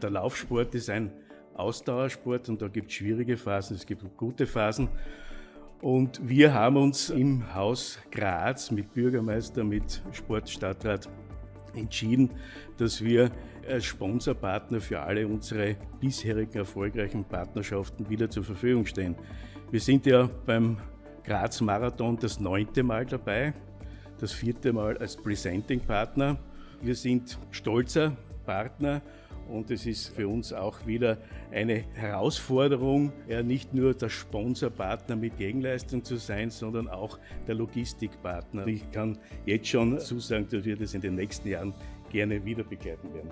Der Laufsport ist ein Ausdauersport und da gibt es schwierige Phasen, es gibt gute Phasen. Und wir haben uns im Haus Graz mit Bürgermeister, mit Sportstadtrat entschieden, dass wir als Sponsorpartner für alle unsere bisherigen erfolgreichen Partnerschaften wieder zur Verfügung stehen. Wir sind ja beim Graz Marathon das neunte Mal dabei, das vierte Mal als Presenting Partner. Wir sind stolzer Partner und es ist für uns auch wieder eine Herausforderung, ja nicht nur der Sponsorpartner mit Gegenleistung zu sein, sondern auch der Logistikpartner. Ich kann jetzt schon zusagen, dass wir das in den nächsten Jahren gerne wieder begleiten werden.